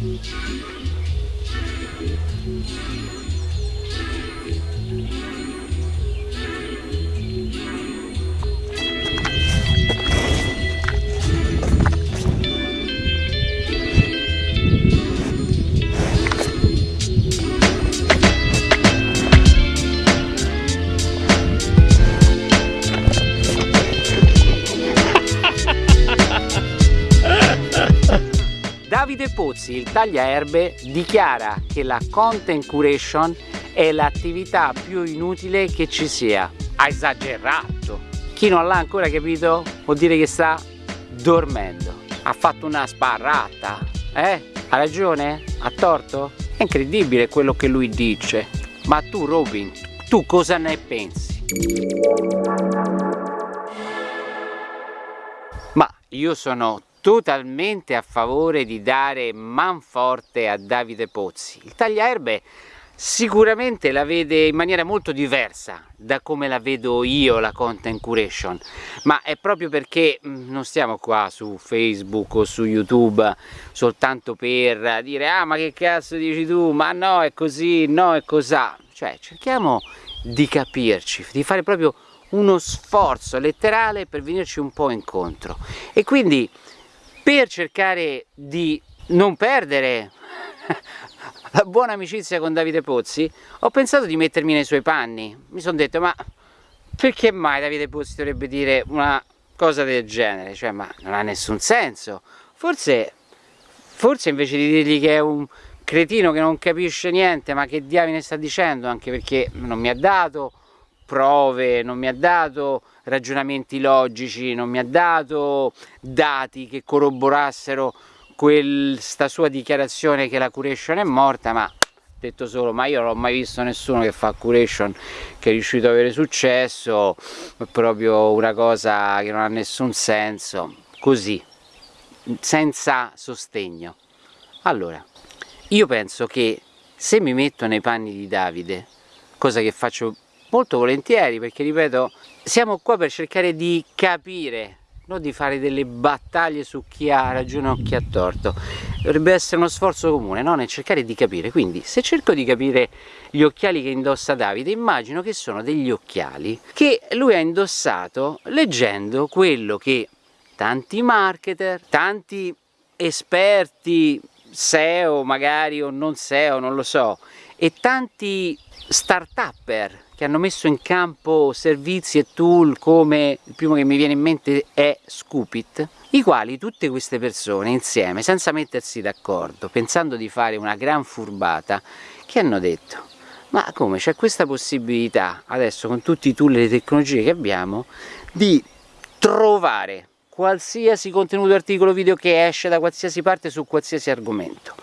Thank you. Davide Pozzi, il tagliaerbe, dichiara che la content curation è l'attività più inutile che ci sia. Ha esagerato! Chi non l'ha ancora capito vuol dire che sta dormendo. Ha fatto una sparrata, eh? Ha ragione? Ha torto? È incredibile quello che lui dice. Ma tu Robin, tu cosa ne pensi? Ma io sono totalmente a favore di dare manforte a Davide Pozzi. Il tagliaerbe sicuramente la vede in maniera molto diversa da come la vedo io la content curation ma è proprio perché mm, non stiamo qua su Facebook o su YouTube soltanto per dire ah ma che cazzo dici tu? Ma no è così no è cosà cioè cerchiamo di capirci di fare proprio uno sforzo letterale per venirci un po' incontro. E quindi per cercare di non perdere la buona amicizia con Davide Pozzi ho pensato di mettermi nei suoi panni. Mi sono detto ma perché mai Davide Pozzi dovrebbe dire una cosa del genere? Cioè ma non ha nessun senso. Forse forse invece di dirgli che è un cretino che non capisce niente ma che diavine sta dicendo anche perché non mi ha dato prove, non mi ha dato ragionamenti logici, non mi ha dato dati che corroborassero questa sua dichiarazione che la curation è morta, ma detto solo ma io non ho mai visto nessuno che fa curation che è riuscito ad avere successo è proprio una cosa che non ha nessun senso. Così senza sostegno. Allora io penso che se mi metto nei panni di Davide cosa che faccio molto volentieri perché ripeto siamo qua per cercare di capire non di fare delle battaglie su chi ha ragione o chi ha torto dovrebbe essere uno sforzo comune no? nel cercare di capire quindi se cerco di capire gli occhiali che indossa Davide immagino che sono degli occhiali che lui ha indossato leggendo quello che tanti marketer tanti esperti SEO magari o non SEO non lo so e tanti start-upper che hanno messo in campo servizi e tool come il primo che mi viene in mente è Scoopit i quali tutte queste persone insieme senza mettersi d'accordo pensando di fare una gran furbata che hanno detto ma come c'è questa possibilità adesso con tutti i tool e le tecnologie che abbiamo di trovare qualsiasi contenuto articolo video che esce da qualsiasi parte su qualsiasi argomento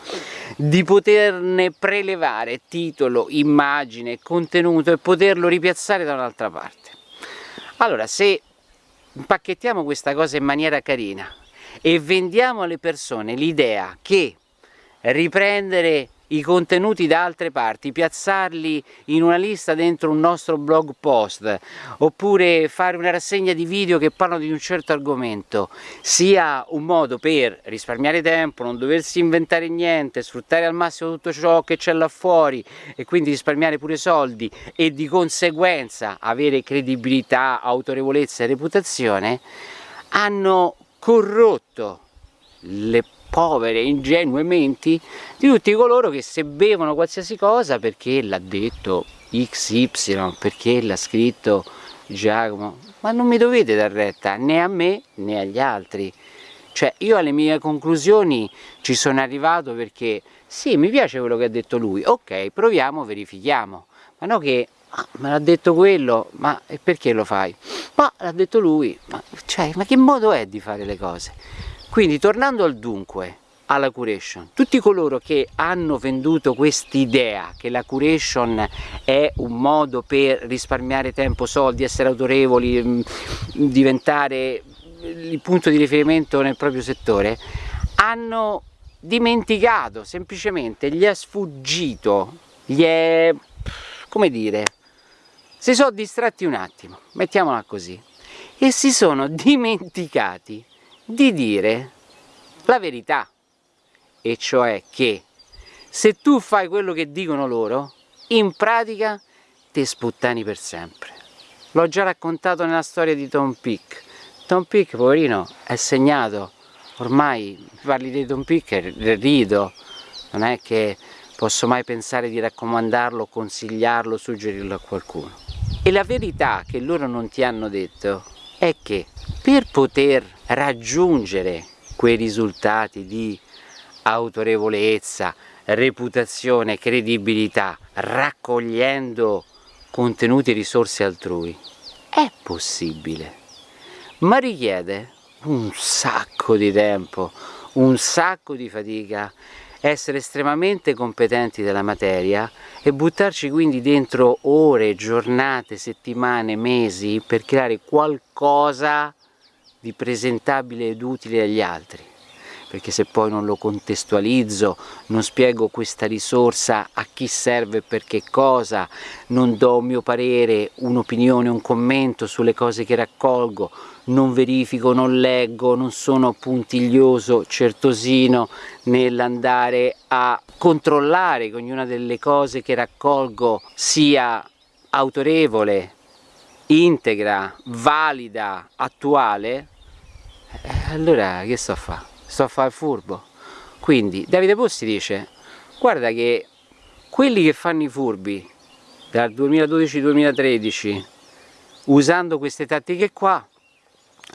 di poterne prelevare titolo, immagine, contenuto e poterlo ripiazzare da un'altra parte. Allora, se impacchettiamo questa cosa in maniera carina e vendiamo alle persone l'idea che riprendere i contenuti da altre parti, piazzarli in una lista dentro un nostro blog post oppure fare una rassegna di video che parlano di un certo argomento. Sia un modo per risparmiare tempo, non doversi inventare niente, sfruttare al massimo tutto ciò che c'è là fuori e quindi risparmiare pure soldi e di conseguenza avere credibilità, autorevolezza e reputazione hanno corrotto le povere, ingenue menti di tutti coloro che se bevono qualsiasi cosa perché l'ha detto XY, perché l'ha scritto Giacomo, ma non mi dovete dar retta né a me né agli altri. Cioè io alle mie conclusioni ci sono arrivato perché sì, mi piace quello che ha detto lui, ok, proviamo, verifichiamo, ma no che ah, me l'ha detto quello, ma perché lo fai? Ma l'ha detto lui, ma, cioè, ma che modo è di fare le cose? Quindi tornando al dunque, alla curation, tutti coloro che hanno venduto quest'idea che la curation è un modo per risparmiare tempo, soldi, essere autorevoli, mm, diventare il punto di riferimento nel proprio settore, hanno dimenticato, semplicemente gli è sfuggito, gli è, come dire, si sono distratti un attimo, mettiamola così, e si sono dimenticati di dire la verità e cioè che se tu fai quello che dicono loro, in pratica te sputtani per sempre. L'ho già raccontato nella storia di Tom Peak. Tom Peak, poverino, è segnato. Ormai parli di Tom e rido. Non è che posso mai pensare di raccomandarlo, consigliarlo, suggerirlo a qualcuno. E la verità che loro non ti hanno detto è che per poter raggiungere quei risultati di autorevolezza, reputazione, credibilità, raccogliendo contenuti e risorse altrui, è possibile, ma richiede un sacco di tempo, un sacco di fatica, essere estremamente competenti della materia e buttarci quindi dentro ore, giornate, settimane, mesi per creare qualcosa di presentabile ed utile agli altri perché se poi non lo contestualizzo, non spiego questa risorsa a chi serve e per che cosa, non do un mio parere, un'opinione, un commento sulle cose che raccolgo, non verifico, non leggo, non sono puntiglioso, certosino nell'andare a controllare che ognuna delle cose che raccolgo sia autorevole, integra, valida, attuale, allora che sto a fare? sto a fare il furbo quindi Davide Posti dice guarda che quelli che fanno i furbi dal 2012-2013 usando queste tattiche qua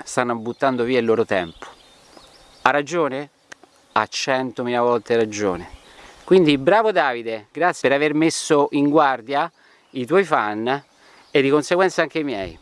stanno buttando via il loro tempo ha ragione? ha centomila volte ragione quindi bravo Davide grazie per aver messo in guardia i tuoi fan e di conseguenza anche i miei